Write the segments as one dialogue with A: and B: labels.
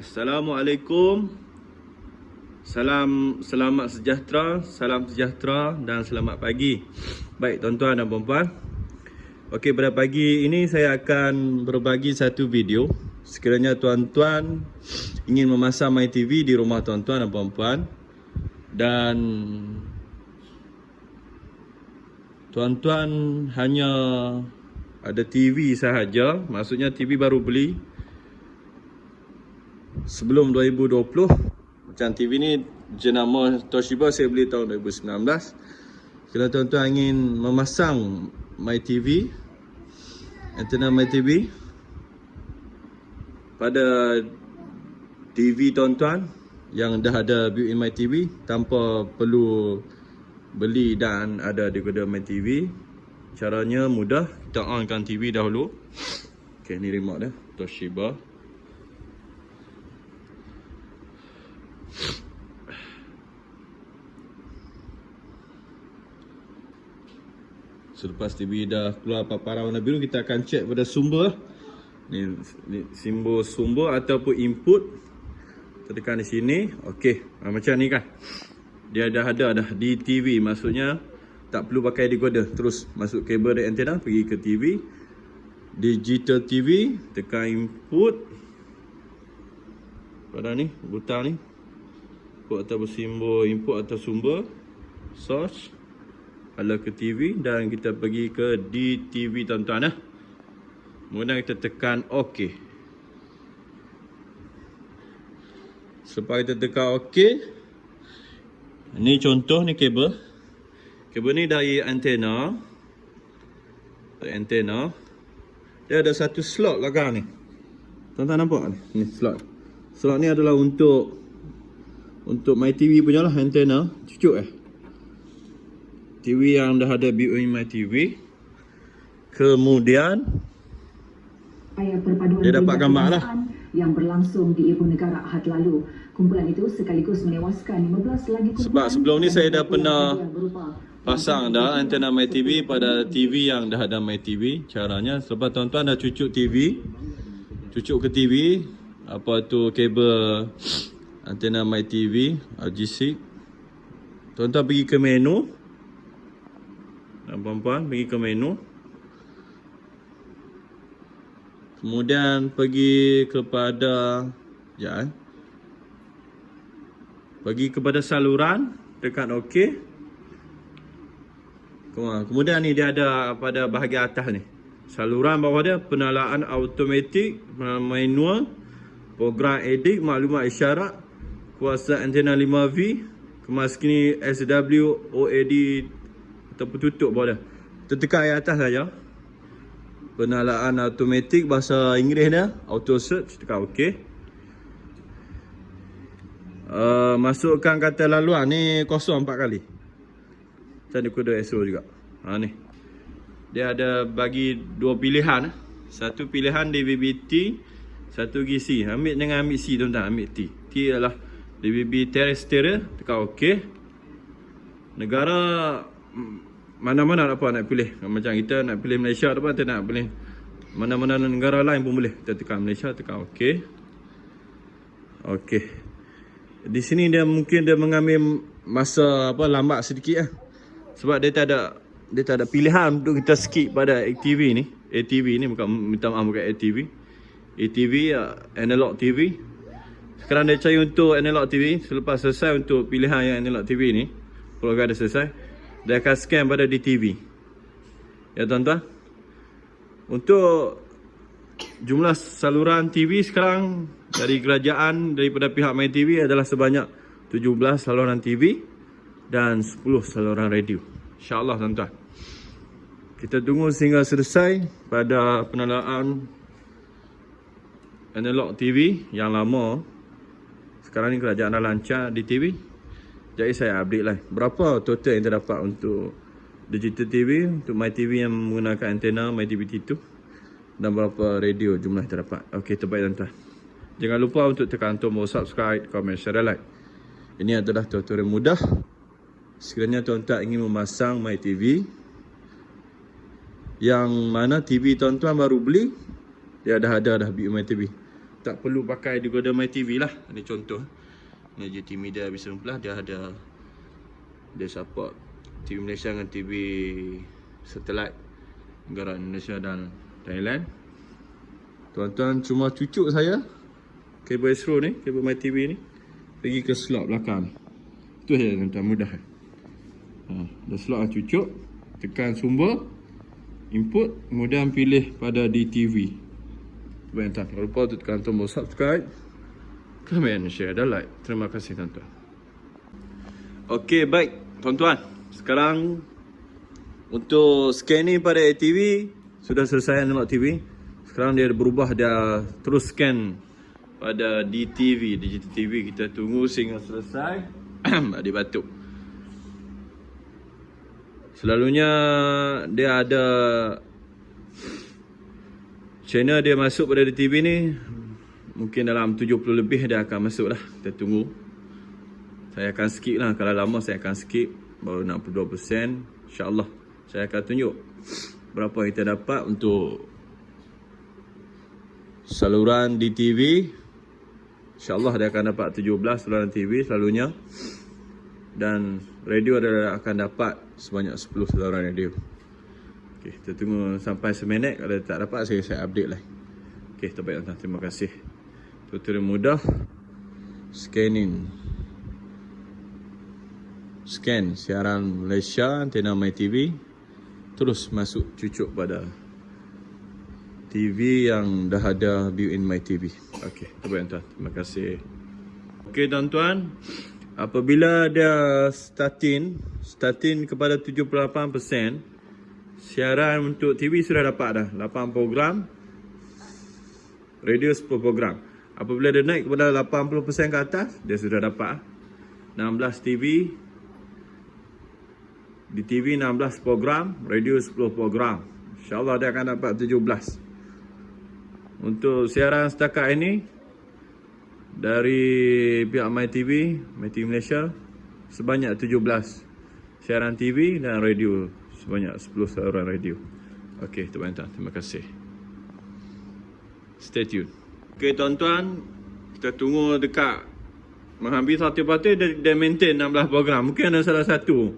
A: Assalamualaikum. Salam selamat sejahtera, salam sejahtera dan selamat pagi. Baik tuan-tuan dan puan-puan. Okey, pada pagi ini saya akan berbagi satu video. Sekiranya tuan-tuan ingin memasang My TV di rumah tuan-tuan dan puan-puan dan tuan-tuan hanya ada TV sahaja, maksudnya TV baru beli sebelum 2020 macam TV ni jenama Toshiba saya beli tahun 2019 kalau tuan-tuan ingin memasang My TV antena My TV pada TV tuan-tuan yang dah ada built-in My TV tanpa perlu beli dan ada decoder My TV caranya mudah. Kita onkan TV dahulu. Ok ni remote dia Toshiba Selepas TV dah keluar paparan warna biru kita akan check pada sumber. Ni, ni simbol sumber ataupun input. Kita tekan di sini. Okey. Ha, macam ni kan? Dia dah ada dah di TV maksudnya tak perlu pakai decoder. Terus masuk kabel dari antena pergi ke TV digital TV tekan input. Pada ni butang ni. Input atau simbol input atau sumber. Source ala ke TV dan kita pergi ke DTV tuan-tuan eh. Kemudian kita tekan OK. Selepas kita tekan OK. Ini contoh ni kabel. Kabel ni dari antena. Dari antena. Dia ada satu slot belakang ni. Tuan-tuan nampak ni? Ni slot. Slot ni adalah untuk untuk my TV punya lah antena. Cucuk eh. TV yang dah ada My TV. Kemudian dia dapat gambar lah.
B: Yang berlangsung di ibu negara Ahad lalu. Kumpulan itu sekaligus menewaskan 15 lagi kumpulan.
A: Sebab sebelum ni saya dah pernah pasang dah antena My TV pada TV yang dah ada My TV. Caranya sebab tuan-tuan dah cucuk TV. Cucuk ke TV. Apa tu kabel antena My TV RGC. Tuan-tuan pergi ke menu dan puan-puan pergi ke menu. Kemudian pergi kepada ya eh. pergi kepada saluran tekan ok. Kemudian ni dia ada pada bahagian atas ni. Saluran bawah dia penalaan automatik manual program edit maklumat isyarat kuasa antena 5V kemas kini SW OAD ataupun tutup bawah dah. Tertekan ayat atas saja. Penalaan automatik bahasa Inggeris dia, auto search tekan okey. Uh, masukkan kata laluan ni kosong empat kali. Macam ni kode SO juga. Ha ni. Dia ada bagi dua pilihan. Satu pilihan DVB-T, satu GC. Ambil dengan ambil C tuan-tuan, ambil T. T adalah DVB terrestrial, tekan okey. Negara mana-mana apa nak pilih. Macam kita nak pilih Malaysia ataupun kita nak pilih mana-mana negara lain pun boleh. Kita tekan Malaysia tekan OK. OK. Di sini dia mungkin dia mengambil masa apa lambat sedikit lah. Sebab dia tak ada dia tak ada pilihan untuk kita skip pada ATV ni. ATV ni bukan minta maaf bukan ATV ATV uh, analog TV sekarang dia cari untuk analog TV selepas selesai untuk pilihan yang analog TV ni program dah selesai dia akan scan pada DTV. Ya tuan-tuan. Untuk jumlah saluran TV sekarang dari kerajaan daripada pihak My TV adalah sebanyak 17 saluran TV dan 10 saluran radio. Insya-Allah tuan-tuan. Kita tunggu sehingga selesai pada penalaan analog TV yang lama. Sekarang ni kerajaan dah lancar di TV. Jadi saya update lah. Berapa total yang terdapat untuk Digital TV Untuk My TV yang menggunakan antena My TV T2 Dan berapa radio jumlah yang terdapat? Ok terbaik tuan-tuan Jangan lupa untuk tekan tombol subscribe, komen, share like. Ini adalah tutorial mudah. Sekiranya tuan-tuan ingin memasang My TV Yang mana TV tuan-tuan baru beli Dia dah ada dah build My TV tak perlu pakai decoder My TV lah. Ini contoh. Ini JT Media Vision Plus dia ada dia support TV Malaysia dengan TV satelit negara Indonesia dan Thailand. Tuan-tuan cuma cucuk saya kabel Astro ni, kabel My TV ni pergi ke slot belakang. Itu saja tuan-tuan mudah. Ha, dah slot cucuk, tekan sumber, input, kemudian pilih pada DTV. Baik tuan, jangan lupa untuk tekan tombol subscribe, komen, share dan like. Terima kasih tuan-tuan. Okey, baik tuan-tuan. Sekarang untuk scanning pada ATV sudah selesai analog TV. Sekarang dia berubah dia terus scan pada DTV, digital TV. Kita tunggu sehingga selesai. Adik batuk. Selalunya dia ada channel dia masuk pada DTV ni mungkin dalam 70 lebih dia akan masuk lah. Kita tunggu. Saya akan skip lah. Kalau lama saya akan skip. Baru 62%. InsyaAllah saya akan tunjuk berapa kita dapat untuk saluran DTV. InsyaAllah dia akan dapat 17 saluran TV selalunya. Dan radio dia akan dapat sebanyak 10 saluran radio. Okey, kita tunggu sampai seminit. Kalau tak dapat, saya saya update lah. Okey, terbaik. Terima kasih. Tutorial mudah. Scanning. Scan siaran Malaysia, antena My TV. Terus masuk cucuk pada TV yang dah ada built-in My TV. Okey, terbaik tuan. Terima kasih. Okey tuan-tuan. Apabila dia starting, starting kepada 78%, siaran untuk TV sudah dapat dah. 8 program, radio 10 program. Apabila dia naik kepada 80% ke atas, dia sudah dapat 16 TV, di TV 16 program, radio 10 program. InsyaAllah dia akan dapat 17. Untuk siaran setakat ini, dari pihak MyTV, MyTV Malaysia sebanyak 17 siaran TV dan radio sebanyak 10 saluran radio. Okey, tuan-tuan, terima kasih. Stay tune. Okey, tuan-tuan, kita tunggu dekat menghampiri satu parti dia, dia maintain 16 program. Mungkin ada salah satu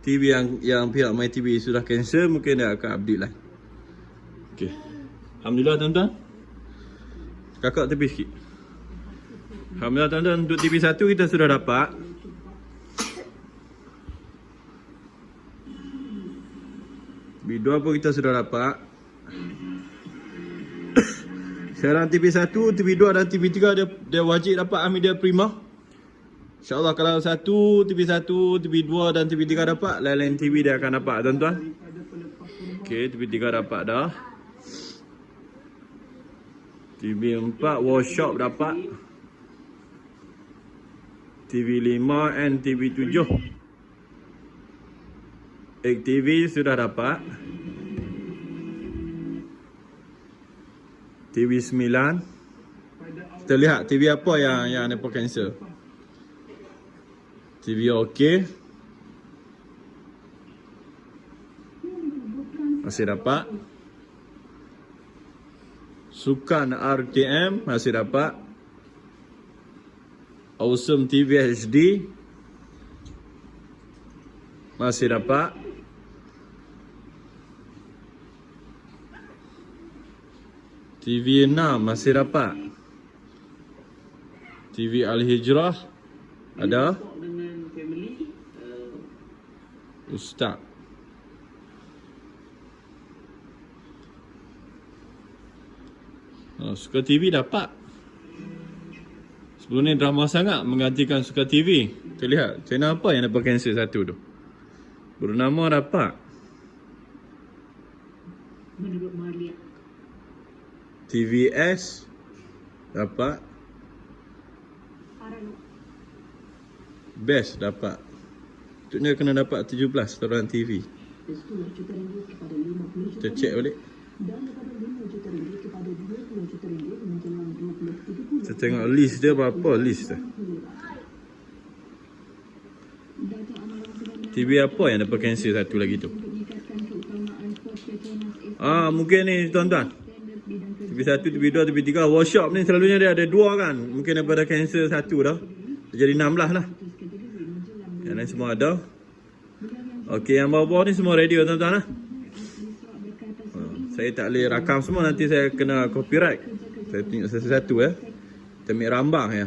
A: TV yang yang pihak MyTV sudah cancel, mungkin dia akan update lah. Okey. Alhamdulillah tuan-tuan. Kakak tepi sikit. Alhamdulillah tuan-tuan untuk TV1 kita sudah dapat. B2 pun kita sudah dapat. Siaran TV1, TV2 dan TV3 dia, dia wajib dapat Amidia Prima. InsyaAllah kalau satu, TV1, TV2 dan TV3 dapat, lain-lain TV dia akan dapat tuan-tuan. Okey, TV3 dapat dah. TV4 workshop dapat. TV5 and TV7 AKTV sudah dapat TV9 Kita lihat TV apa yang yang ada cancel. TV OK. Masih dapat. Sukan RTM masih dapat. Awesome TV HD Masih dapat TV 6 masih dapat TV Al-Hijrah Ada Ustaz Oh, Suka TV dapat Sebelum ni drama sangat menggantikan Suka TV. Kita lihat channel apa yang dapat cancel satu tu. Bernama dapat.
B: Menurut Malia.
A: TVS dapat. Best dapat. Untuknya kena dapat 17 saluran TV.
B: Sepuluh juta ringgit kepada 50 juta
A: Kita check balik.
B: dan daripada 5 juta ringgit kepada 20 juta ringgit menjelang 20 30
A: Kita tengok list dia berapa list dia. TV apa yang dapat cancel satu lagi tu. Ah, mungkin ni tuan-tuan.
B: Standard bidang kerja
A: TV1, TV2, TV3 Workshop ni selalunya dia ada dua kan. Mungkin daripada cancel satu dah. Jadi 16 lah. Yang lain semua ada. Okey yang bawah-bawah ni semua radio tuan-tuan lah Ha, Saya tak boleh rakam semua. Nanti saya kena copyright. Saya tunjuk satu-satu ya. Kita ambil rambang ya.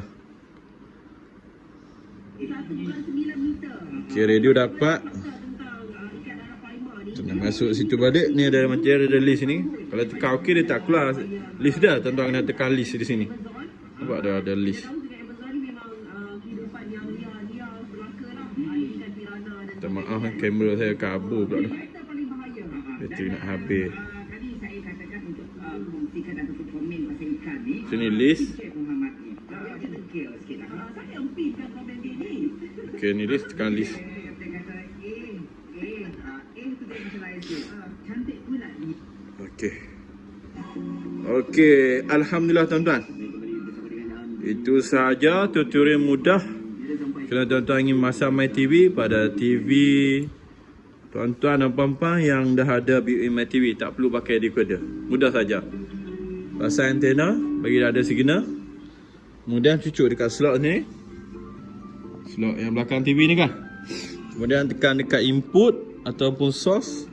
A: Okey radio dapat nak masuk situ balik Ni ada macam ada, list ni. Kalau tekan OK dia tak keluar. List dia Tuan-tuan kena tekan list di sini. Nampak ada ada list. Minta maaf kan kamera saya kabur pula dah. Bateri nak habis. Sini list. Okay ni list tekan list Okey. Okey, alhamdulillah tuan-tuan. Itu sahaja tutorial mudah. Kalau tuan-tuan ingin masang My TV pada TV tuan-tuan dan puan-puan yang dah ada built-in My TV, tak perlu pakai decoder. Mudah saja. Pasang antena, bagi dia ada signal. Kemudian cucuk dekat slot ni. Slot yang belakang TV ni kan. Kemudian tekan dekat input ataupun source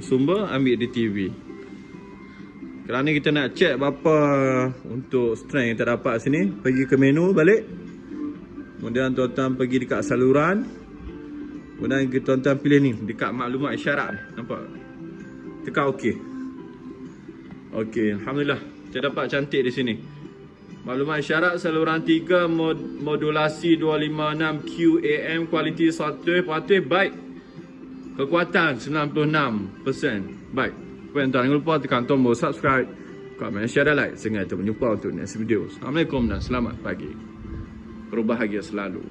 A: sumber ambil di TV. Kerana kita nak check berapa untuk strength yang kita dapat sini, pergi ke menu balik. Kemudian tuan-tuan pergi dekat saluran. Kemudian tuan-tuan pilih ni dekat maklumat isyarat ni. Nampak? Tekan OK. OK, alhamdulillah. Kita dapat cantik di sini. Maklumat isyarat saluran 3 mod modulasi 256 QAM kualiti 100% baik. Kekuatan 96% Baik jangan lupa tekan tombol subscribe Komen, share dan like. Sehingga kita berjumpa untuk next video. Assalamualaikum dan selamat pagi. Berbahagia selalu